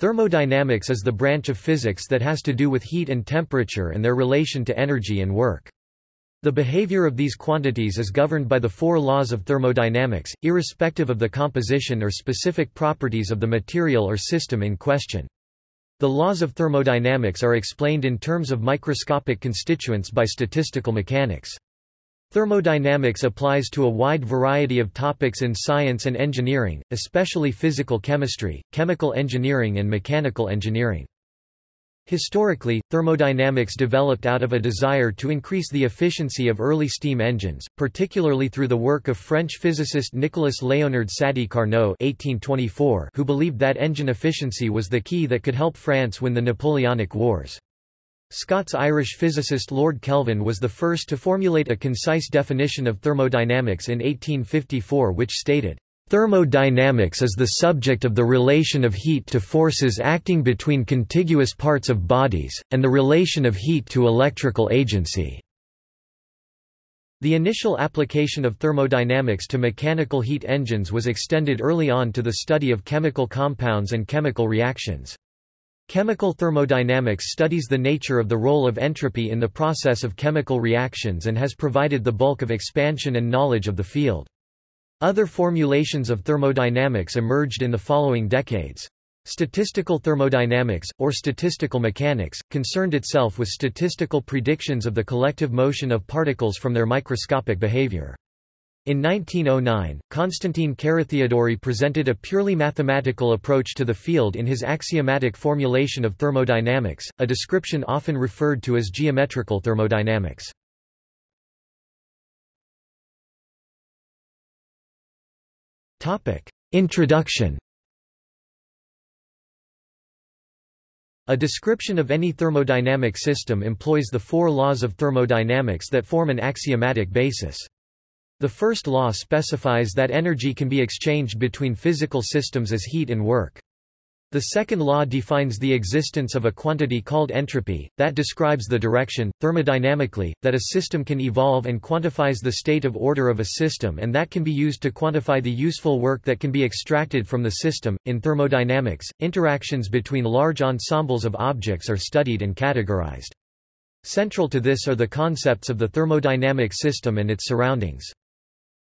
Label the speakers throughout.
Speaker 1: Thermodynamics is the branch of physics that has to do with heat and temperature and their relation to energy and work. The behavior of these quantities is governed by the four laws of thermodynamics, irrespective of the composition or specific properties of the material or system in question. The laws of thermodynamics are explained in terms of microscopic constituents by statistical mechanics. Thermodynamics applies to a wide variety of topics in science and engineering, especially physical chemistry, chemical engineering and mechanical engineering. Historically, thermodynamics developed out of a desire to increase the efficiency of early steam engines, particularly through the work of French physicist Nicolas Léonard Sadi Carnot (1824), who believed that engine efficiency was the key that could help France win the Napoleonic Wars. Scots-Irish physicist Lord Kelvin was the first to formulate a concise definition of thermodynamics in 1854 which stated, Thermodynamics is the subject of the relation of heat to forces acting between contiguous parts of bodies, and the relation of heat to electrical agency. The initial application of thermodynamics to mechanical heat engines was extended early on to the study of chemical compounds and chemical reactions. Chemical thermodynamics studies the nature of the role of entropy in the process of chemical reactions and has provided the bulk of expansion and knowledge of the field. Other formulations of thermodynamics emerged in the following decades. Statistical thermodynamics, or statistical mechanics, concerned itself with statistical predictions of the collective motion of particles from their microscopic behavior. In 1909, Konstantin Carathéodory presented a purely mathematical approach to the field in his axiomatic formulation of thermodynamics, a description often referred to as geometrical thermodynamics. Introduction A description of any thermodynamic system employs the four laws of thermodynamics that form an axiomatic basis. The first law specifies that energy can be exchanged between physical systems as heat and work. The second law defines the existence of a quantity called entropy, that describes the direction, thermodynamically, that a system can evolve and quantifies the state of order of a system and that can be used to quantify the useful work that can be extracted from the system. In thermodynamics, interactions between large ensembles of objects are studied and categorized. Central to this are the concepts of the thermodynamic system and its surroundings.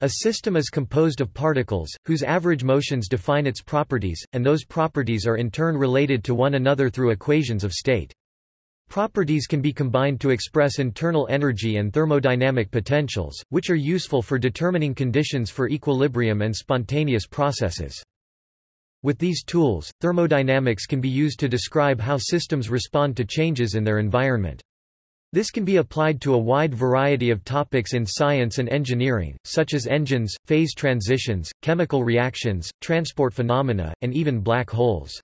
Speaker 1: A system is composed of particles, whose average motions define its properties, and those properties are in turn related to one another through equations of state. Properties can be combined to express internal energy and thermodynamic potentials, which are useful for determining conditions for equilibrium and spontaneous processes. With these tools, thermodynamics can be used to describe how systems respond to changes in their environment. This can be applied to a wide variety of topics in science and engineering, such as engines, phase transitions, chemical reactions, transport phenomena, and even black holes.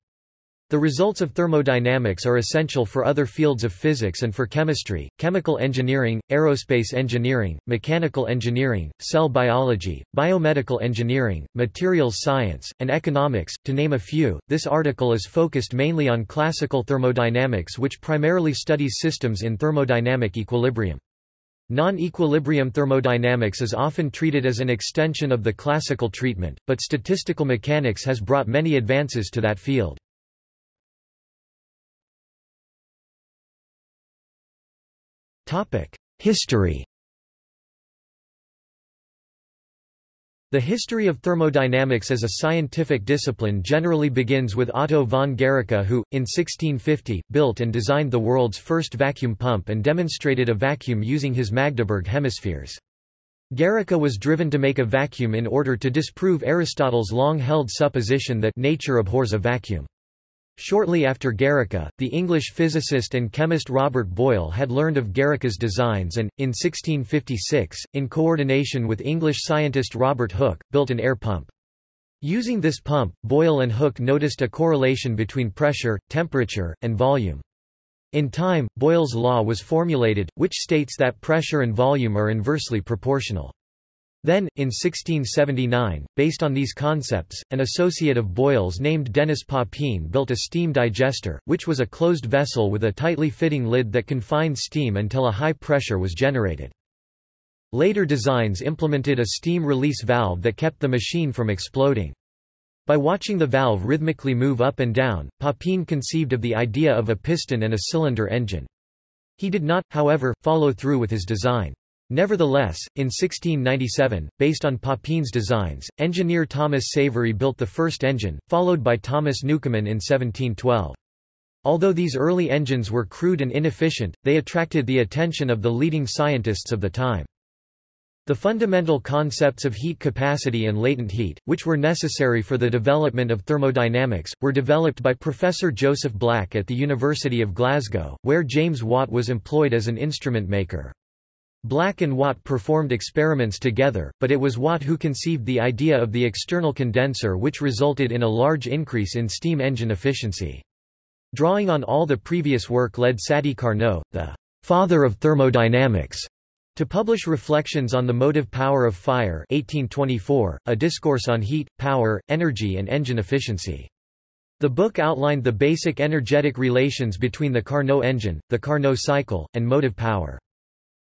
Speaker 1: The results of thermodynamics are essential for other fields of physics and for chemistry, chemical engineering, aerospace engineering, mechanical engineering, cell biology, biomedical engineering, materials science, and economics, to name a few. This article is focused mainly on classical thermodynamics which primarily studies systems in thermodynamic equilibrium. Non-equilibrium thermodynamics is often treated as an extension of the classical treatment, but statistical mechanics has brought many advances to that field. History The history of thermodynamics as a scientific discipline generally begins with Otto von Guericke who, in 1650, built and designed the world's first vacuum pump and demonstrated a vacuum using his Magdeburg hemispheres. Guericke was driven to make a vacuum in order to disprove Aristotle's long-held supposition that nature abhors a vacuum. Shortly after Guericke, the English physicist and chemist Robert Boyle had learned of Guericke's designs and, in 1656, in coordination with English scientist Robert Hooke, built an air pump. Using this pump, Boyle and Hooke noticed a correlation between pressure, temperature, and volume. In time, Boyle's law was formulated, which states that pressure and volume are inversely proportional. Then, in 1679, based on these concepts, an associate of Boyle's named Denis Papin built a steam digester, which was a closed vessel with a tightly fitting lid that confined steam until a high pressure was generated. Later designs implemented a steam release valve that kept the machine from exploding. By watching the valve rhythmically move up and down, Papin conceived of the idea of a piston and a cylinder engine. He did not, however, follow through with his design. Nevertheless, in 1697, based on Papin's designs, engineer Thomas Savery built the first engine, followed by Thomas Newcomen in 1712. Although these early engines were crude and inefficient, they attracted the attention of the leading scientists of the time. The fundamental concepts of heat capacity and latent heat, which were necessary for the development of thermodynamics, were developed by Professor Joseph Black at the University of Glasgow, where James Watt was employed as an instrument maker. Black and Watt performed experiments together, but it was Watt who conceived the idea of the external condenser which resulted in a large increase in steam engine efficiency. Drawing on all the previous work led Sadi Carnot, the father of thermodynamics, to publish Reflections on the Motive Power of Fire 1824, a discourse on heat, power, energy and engine efficiency. The book outlined the basic energetic relations between the Carnot engine, the Carnot cycle, and motive power.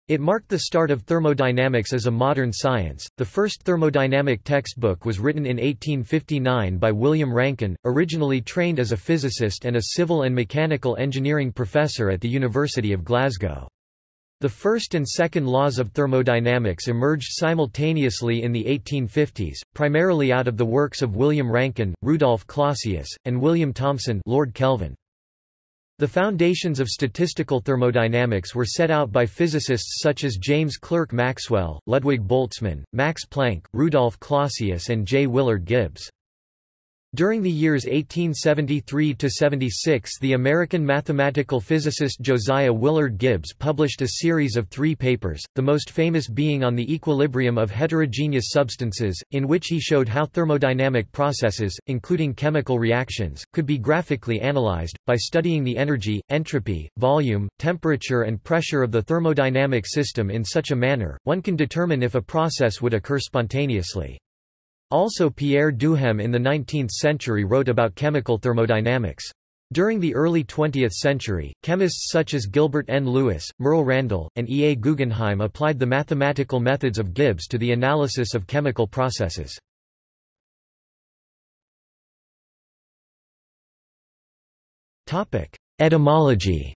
Speaker 1: It marked the start of thermodynamics as a modern science. The first thermodynamic textbook was written in 1859 by William Rankine, originally trained as a physicist and a civil and mechanical engineering professor at the University of Glasgow. The first and second laws of thermodynamics emerged simultaneously in the 1850s, primarily out of the works of William Rankine, Rudolf Clausius, and William Thomson Lord Kelvin. The foundations of statistical thermodynamics were set out by physicists such as James Clerk Maxwell, Ludwig Boltzmann, Max Planck, Rudolf Clausius and J. Willard Gibbs. During the years 1873–76 the American mathematical physicist Josiah Willard Gibbs published a series of three papers, the most famous being on the equilibrium of heterogeneous substances, in which he showed how thermodynamic processes, including chemical reactions, could be graphically analyzed, by studying the energy, entropy, volume, temperature and pressure of the thermodynamic system in such a manner, one can determine if a process would occur spontaneously. Also Pierre Duhem in the 19th century wrote about chemical thermodynamics. During the early 20th century, chemists such as Gilbert N. Lewis, Merle Randall, and E. A. Guggenheim applied the mathematical methods of Gibbs to the analysis of chemical processes. Etymology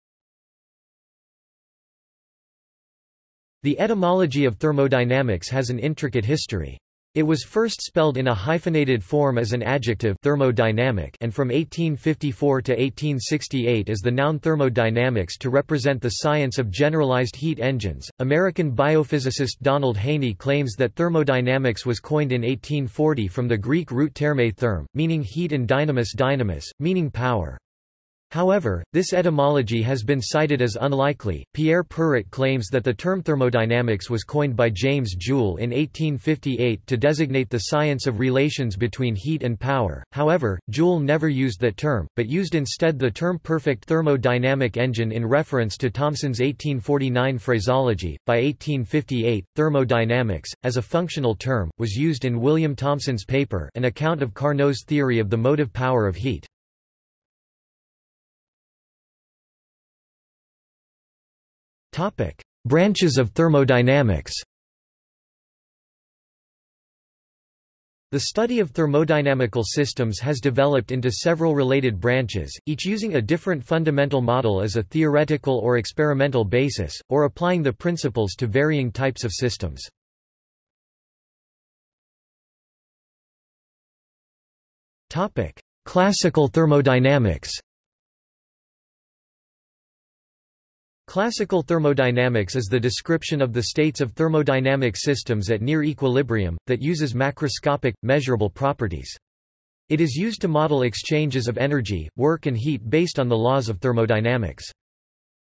Speaker 1: The etymology of thermodynamics has an intricate history. It was first spelled in a hyphenated form as an adjective thermodynamic and from 1854 to 1868 as the noun thermodynamics to represent the science of generalized heat engines. American biophysicist Donald Haynie claims that thermodynamics was coined in 1840 from the Greek root therme therm, meaning heat and dynamis dynamis, meaning power. However, this etymology has been cited as unlikely. Pierre Perrot claims that the term thermodynamics was coined by James Joule in 1858 to designate the science of relations between heat and power. However, Joule never used that term, but used instead the term perfect thermodynamic engine in reference to Thomson's 1849 phraseology. By 1858, thermodynamics, as a functional term, was used in William Thomson's paper, An Account of Carnot's Theory of the Motive Power of Heat. Topic: Branches of thermodynamics. The study of thermodynamical systems has developed into several related branches, each using a different fundamental model as a theoretical or experimental basis, or applying the principles to varying types of systems. Classical thermodynamics Classical thermodynamics is the description of the states of thermodynamic systems at near equilibrium, that uses macroscopic, measurable properties. It is used to model exchanges of energy, work and heat based on the laws of thermodynamics.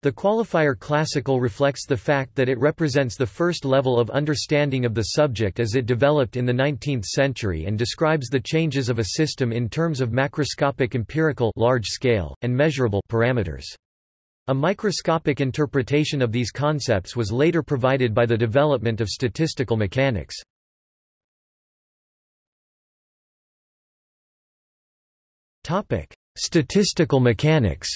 Speaker 1: The qualifier classical reflects the fact that it represents the first level of understanding of the subject as it developed in the 19th century and describes the changes of a system in terms of macroscopic empirical large scale, and measurable parameters. A microscopic interpretation of these concepts was later provided by the development of statistical mechanics. Statistical mechanics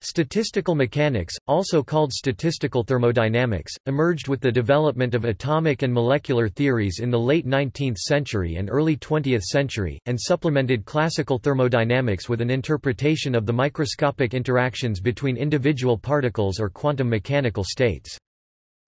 Speaker 1: Statistical mechanics, also called statistical thermodynamics, emerged with the development of atomic and molecular theories in the late 19th century and early 20th century, and supplemented classical thermodynamics with an interpretation of the microscopic interactions between individual particles or quantum mechanical states.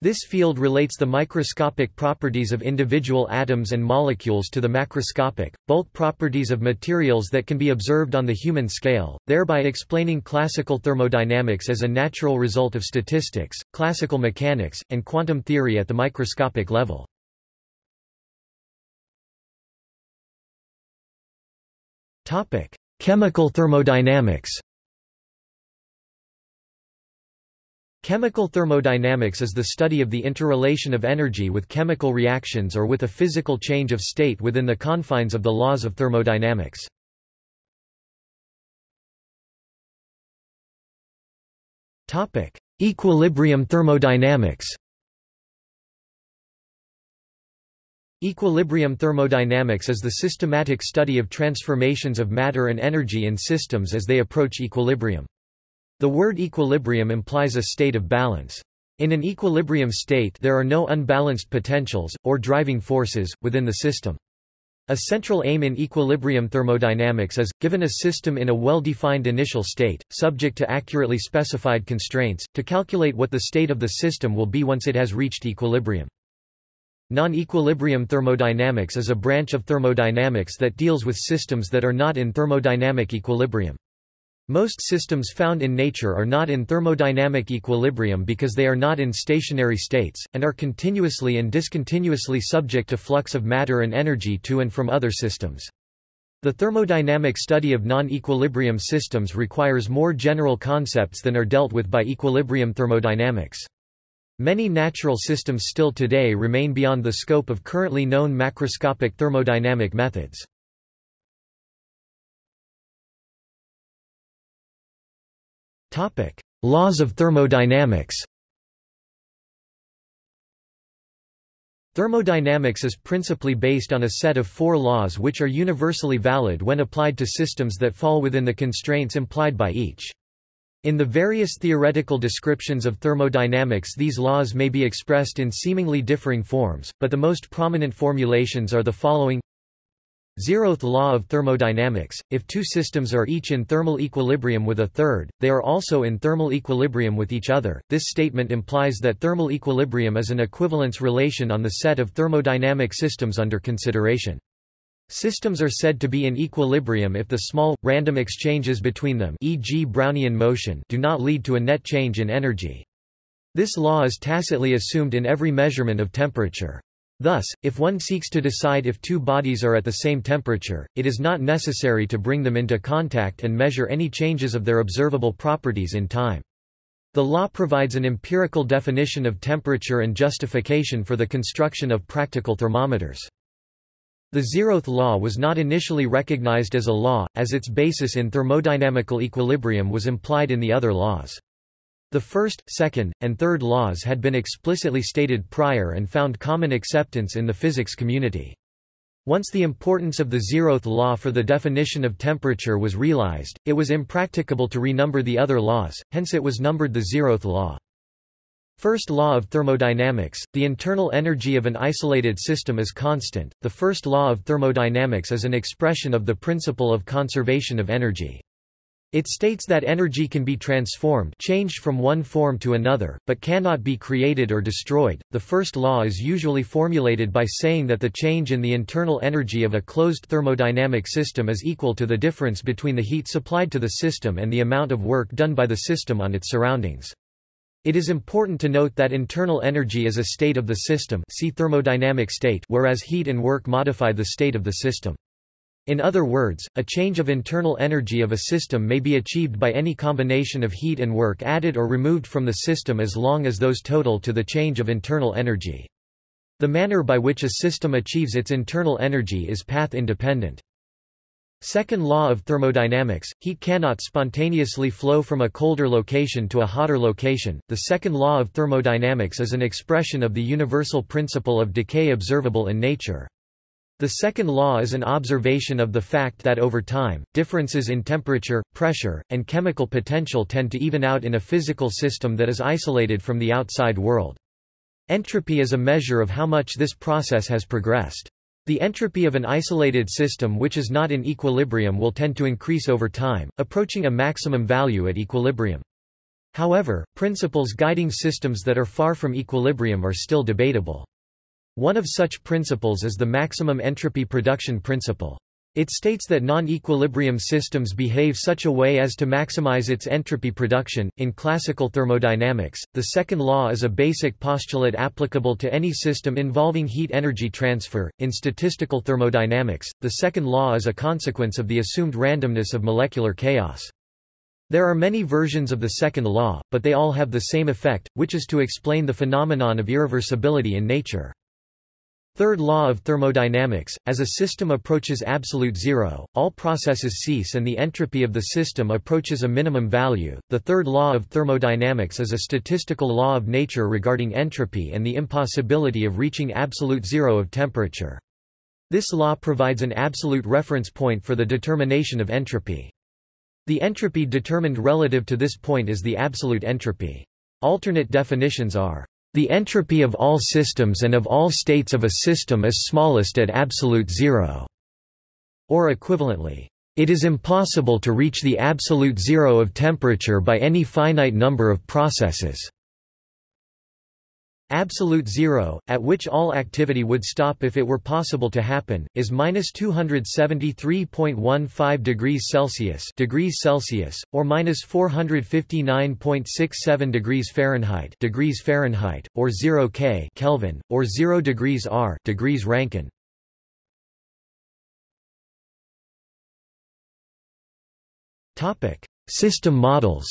Speaker 1: This field relates the microscopic properties of individual atoms and molecules to the macroscopic, bulk properties of materials that can be observed on the human scale, thereby explaining classical thermodynamics as a natural result of statistics, classical mechanics, and quantum theory at the microscopic level. Chemical thermodynamics Chemical thermodynamics is the study of the interrelation of energy with chemical reactions or with a physical change of state within the confines of the laws of thermodynamics. Equilibrium thermodynamics Equilibrium thermodynamics is the systematic study of transformations of matter and energy in systems as they approach equilibrium. The word equilibrium implies a state of balance. In an equilibrium state there are no unbalanced potentials, or driving forces, within the system. A central aim in equilibrium thermodynamics is, given a system in a well-defined initial state, subject to accurately specified constraints, to calculate what the state of the system will be once it has reached equilibrium. Non-equilibrium thermodynamics is a branch of thermodynamics that deals with systems that are not in thermodynamic equilibrium. Most systems found in nature are not in thermodynamic equilibrium because they are not in stationary states, and are continuously and discontinuously subject to flux of matter and energy to and from other systems. The thermodynamic study of non-equilibrium systems requires more general concepts than are dealt with by equilibrium thermodynamics. Many natural systems still today remain beyond the scope of currently known macroscopic thermodynamic methods. Topic: Laws of thermodynamics. Thermodynamics is principally based on a set of four laws which are universally valid when applied to systems that fall within the constraints implied by each. In the various theoretical descriptions of thermodynamics these laws may be expressed in seemingly differing forms, but the most prominent formulations are the following Zeroth law of thermodynamics, if two systems are each in thermal equilibrium with a third, they are also in thermal equilibrium with each other. This statement implies that thermal equilibrium is an equivalence relation on the set of thermodynamic systems under consideration. Systems are said to be in equilibrium if the small, random exchanges between them e.g. Brownian motion do not lead to a net change in energy. This law is tacitly assumed in every measurement of temperature. Thus, if one seeks to decide if two bodies are at the same temperature, it is not necessary to bring them into contact and measure any changes of their observable properties in time. The law provides an empirical definition of temperature and justification for the construction of practical thermometers. The zeroth law was not initially recognized as a law, as its basis in thermodynamical equilibrium was implied in the other laws. The first, second, and third laws had been explicitly stated prior and found common acceptance in the physics community. Once the importance of the zeroth law for the definition of temperature was realized, it was impracticable to renumber the other laws, hence it was numbered the zeroth law. First law of thermodynamics, the internal energy of an isolated system is constant. The first law of thermodynamics is an expression of the principle of conservation of energy. It states that energy can be transformed changed from one form to another, but cannot be created or destroyed. The first law is usually formulated by saying that the change in the internal energy of a closed thermodynamic system is equal to the difference between the heat supplied to the system and the amount of work done by the system on its surroundings. It is important to note that internal energy is a state of the system see thermodynamic state whereas heat and work modify the state of the system. In other words, a change of internal energy of a system may be achieved by any combination of heat and work added or removed from the system as long as those total to the change of internal energy. The manner by which a system achieves its internal energy is path-independent. Second law of thermodynamics, heat cannot spontaneously flow from a colder location to a hotter location. The second law of thermodynamics is an expression of the universal principle of decay observable in nature. The second law is an observation of the fact that over time, differences in temperature, pressure, and chemical potential tend to even out in a physical system that is isolated from the outside world. Entropy is a measure of how much this process has progressed. The entropy of an isolated system which is not in equilibrium will tend to increase over time, approaching a maximum value at equilibrium. However, principles guiding systems that are far from equilibrium are still debatable. One of such principles is the maximum entropy production principle. It states that non-equilibrium systems behave such a way as to maximize its entropy production. In classical thermodynamics, the second law is a basic postulate applicable to any system involving heat energy transfer. In statistical thermodynamics, the second law is a consequence of the assumed randomness of molecular chaos. There are many versions of the second law, but they all have the same effect, which is to explain the phenomenon of irreversibility in nature. Third law of thermodynamics, as a system approaches absolute zero, all processes cease and the entropy of the system approaches a minimum value. The third law of thermodynamics is a statistical law of nature regarding entropy and the impossibility of reaching absolute zero of temperature. This law provides an absolute reference point for the determination of entropy. The entropy determined relative to this point is the absolute entropy. Alternate definitions are the entropy of all systems and of all states of a system is smallest at absolute zero, or equivalently, it is impossible to reach the absolute zero of temperature by any finite number of processes. Absolute zero, at which all activity would stop if it were possible to happen, is minus 273.15 degrees Celsius, degrees Celsius, or minus 459.67 degrees Fahrenheit, degrees Fahrenheit, or 0 K Kelvin, or 0 degrees R, degrees Rankine. Topic: System models.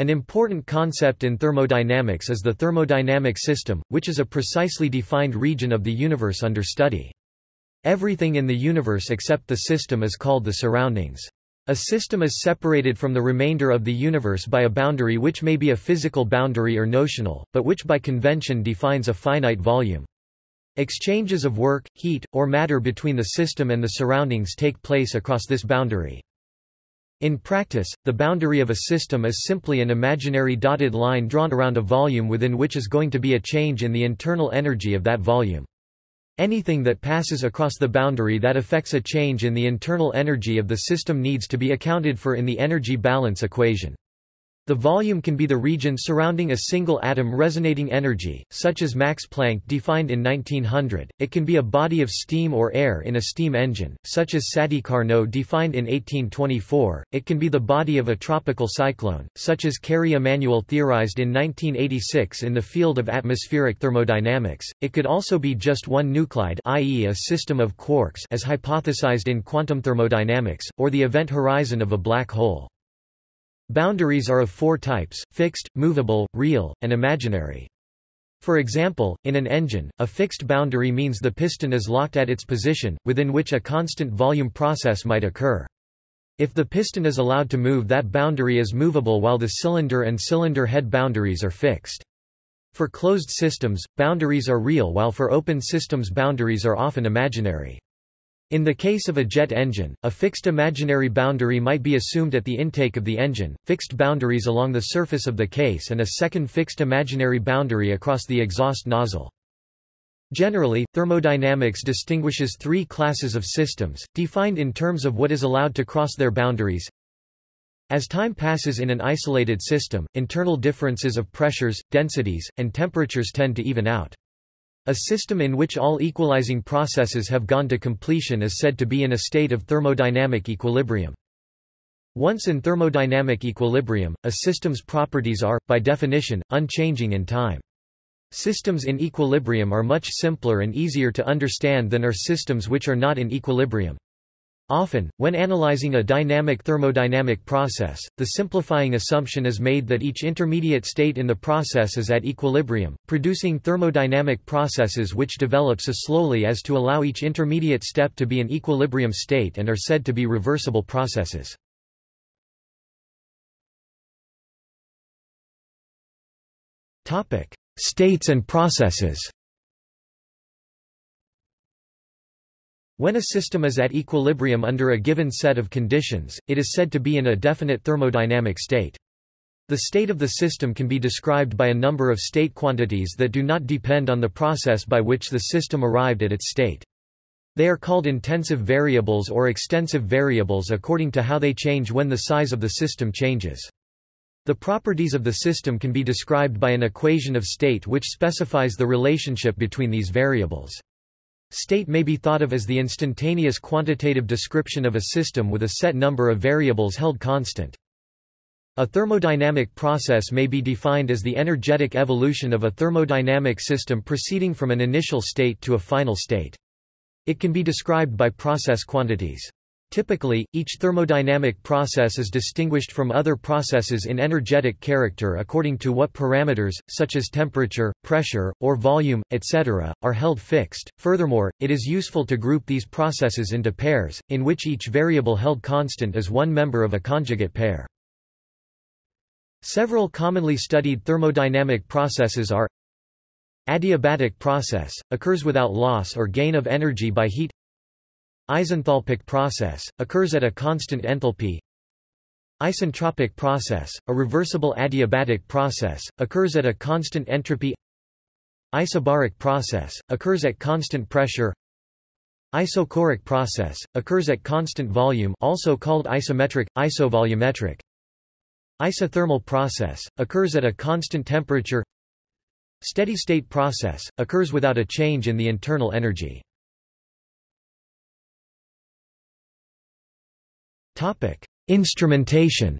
Speaker 1: An important concept in thermodynamics is the thermodynamic system, which is a precisely defined region of the universe under study. Everything in the universe except the system is called the surroundings. A system is separated from the remainder of the universe by a boundary which may be a physical boundary or notional, but which by convention defines a finite volume. Exchanges of work, heat, or matter between the system and the surroundings take place across this boundary. In practice, the boundary of a system is simply an imaginary dotted line drawn around a volume within which is going to be a change in the internal energy of that volume. Anything that passes across the boundary that affects a change in the internal energy of the system needs to be accounted for in the energy balance equation. The volume can be the region surrounding a single atom resonating energy, such as Max Planck defined in 1900. It can be a body of steam or air in a steam engine, such as Sadi Carnot defined in 1824. It can be the body of a tropical cyclone, such as Kerry Emanuel theorized in 1986 in the field of atmospheric thermodynamics. It could also be just one nuclide, i.e., a system of quarks, as hypothesized in quantum thermodynamics, or the event horizon of a black hole. Boundaries are of four types, fixed, movable, real, and imaginary. For example, in an engine, a fixed boundary means the piston is locked at its position, within which a constant volume process might occur. If the piston is allowed to move that boundary is movable while the cylinder and cylinder head boundaries are fixed. For closed systems, boundaries are real while for open systems boundaries are often imaginary. In the case of a jet engine, a fixed imaginary boundary might be assumed at the intake of the engine, fixed boundaries along the surface of the case and a second fixed imaginary boundary across the exhaust nozzle. Generally, thermodynamics distinguishes three classes of systems, defined in terms of what is allowed to cross their boundaries. As time passes in an isolated system, internal differences of pressures, densities, and temperatures tend to even out. A system in which all equalizing processes have gone to completion is said to be in a state of thermodynamic equilibrium. Once in thermodynamic equilibrium, a system's properties are, by definition, unchanging in time. Systems in equilibrium are much simpler and easier to understand than are systems which are not in equilibrium. Often, when analyzing a dynamic thermodynamic process, the simplifying assumption is made that each intermediate state in the process is at equilibrium, producing thermodynamic processes which develop so slowly as to allow each intermediate step to be an equilibrium state and are said to be reversible processes. States and processes When a system is at equilibrium under a given set of conditions, it is said to be in a definite thermodynamic state. The state of the system can be described by a number of state quantities that do not depend on the process by which the system arrived at its state. They are called intensive variables or extensive variables according to how they change when the size of the system changes. The properties of the system can be described by an equation of state which specifies the relationship between these variables. State may be thought of as the instantaneous quantitative description of a system with a set number of variables held constant. A thermodynamic process may be defined as the energetic evolution of a thermodynamic system proceeding from an initial state to a final state. It can be described by process quantities. Typically, each thermodynamic process is distinguished from other processes in energetic character according to what parameters, such as temperature, pressure, or volume, etc., are held fixed. Furthermore, it is useful to group these processes into pairs, in which each variable held constant is one member of a conjugate pair. Several commonly studied thermodynamic processes are Adiabatic process, occurs without loss or gain of energy by heat Isenthalpic process, occurs at a constant enthalpy. Isentropic process, a reversible adiabatic process, occurs at a constant entropy. Isobaric process, occurs at constant pressure. Isochoric process, occurs at constant volume also called isometric, isovolumetric. Isothermal process, occurs at a constant temperature. Steady-state process, occurs without a change in the internal energy Topic: Instrumentation.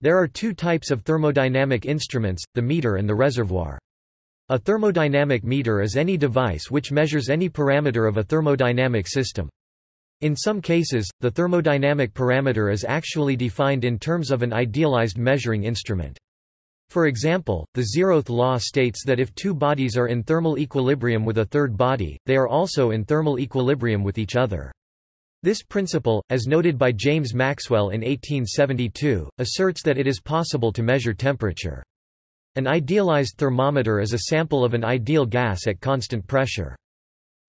Speaker 1: There are two types of thermodynamic instruments, the meter and the reservoir. A thermodynamic meter is any device which measures any parameter of a thermodynamic system. In some cases, the thermodynamic parameter is actually defined in terms of an idealized measuring instrument. For example, the zeroth law states that if two bodies are in thermal equilibrium with a third body, they are also in thermal equilibrium with each other. This principle, as noted by James Maxwell in 1872, asserts that it is possible to measure temperature. An idealized thermometer is a sample of an ideal gas at constant pressure.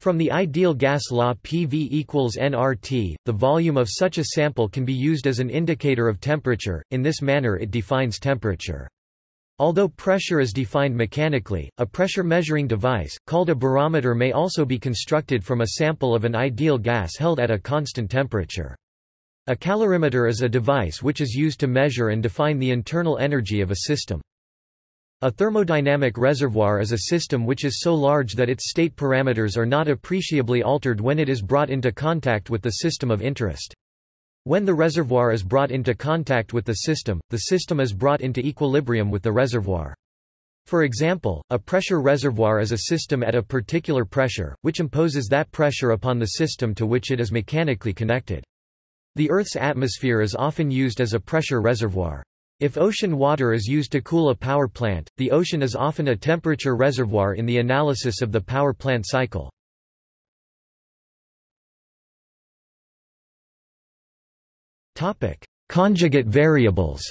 Speaker 1: From the ideal gas law PV equals nRT, the volume of such a sample can be used as an indicator of temperature, in this manner it defines temperature. Although pressure is defined mechanically, a pressure measuring device, called a barometer may also be constructed from a sample of an ideal gas held at a constant temperature. A calorimeter is a device which is used to measure and define the internal energy of a system. A thermodynamic reservoir is a system which is so large that its state parameters are not appreciably altered when it is brought into contact with the system of interest. When the reservoir is brought into contact with the system, the system is brought into equilibrium with the reservoir. For example, a pressure reservoir is a system at a particular pressure, which imposes that pressure upon the system to which it is mechanically connected. The Earth's atmosphere is often used as a pressure reservoir. If ocean water is used to cool a power plant, the ocean is often a temperature reservoir in the analysis of the power plant cycle. Topic: Conjugate variables.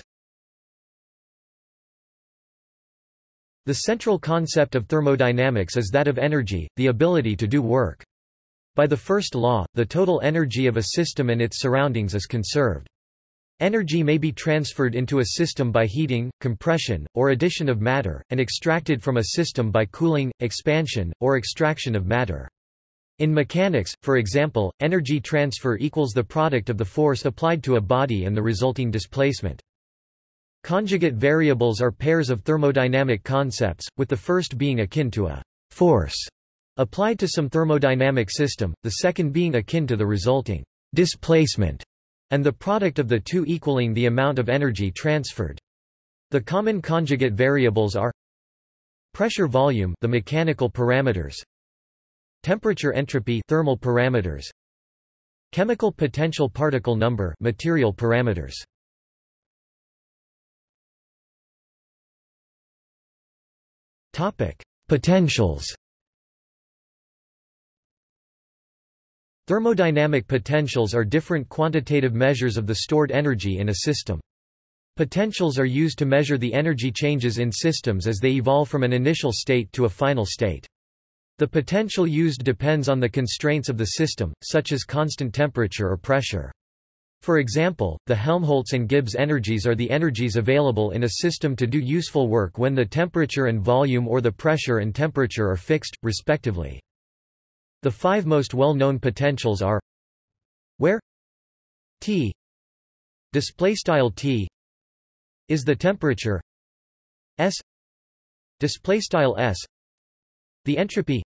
Speaker 1: The central concept of thermodynamics is that of energy, the ability to do work. By the first law, the total energy of a system and its surroundings is conserved. Energy may be transferred into a system by heating, compression, or addition of matter, and extracted from a system by cooling, expansion, or extraction of matter. In mechanics, for example, energy transfer equals the product of the force applied to a body and the resulting displacement. Conjugate variables are pairs of thermodynamic concepts, with the first being akin to a force applied to some thermodynamic system, the second being akin to the resulting displacement, and the product of the two equaling the amount of energy transferred. The common conjugate variables are pressure volume the mechanical parameters Temperature entropy thermal parameters Chemical potential particle number material parameters Topic Potentials Thermodynamic potentials are different quantitative measures of the stored energy in a system. Potentials are used to measure the energy changes in systems as they evolve from an initial state to a final state. The potential used depends on the constraints of the system, such as constant temperature or pressure. For example, the Helmholtz and Gibbs energies are the energies available in a system to do useful work when the temperature and volume or the pressure and temperature are fixed, respectively. The five most well-known potentials are where T displaystyle T is the temperature S displaystyle S the entropy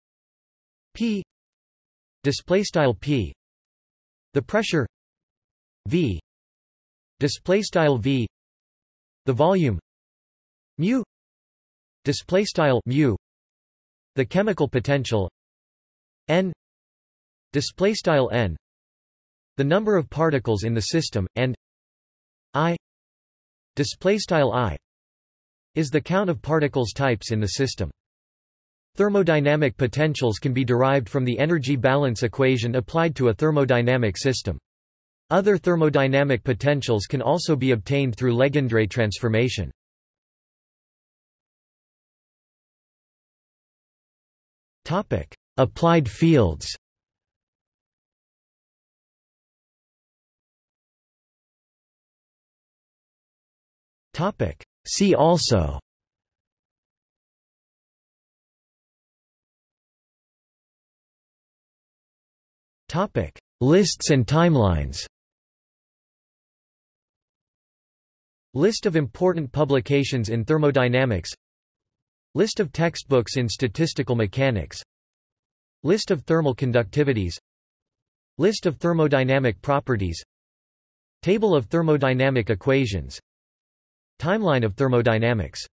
Speaker 1: P displaystyle P. The pressure V displaystyle V. The volume mu displaystyle mu. The chemical potential n displaystyle n. The number of particles in the system and i displaystyle i is the count of particles types in the system Thermodynamic potentials can be derived from the energy balance equation applied to a thermodynamic system. Other thermodynamic potentials can also be obtained through Legendre transformation. Topic: Applied fields. Topic: See also Topic: Lists and timelines. List of important publications in thermodynamics List of textbooks in statistical mechanics List of thermal conductivities List of thermodynamic properties Table of thermodynamic equations Timeline of thermodynamics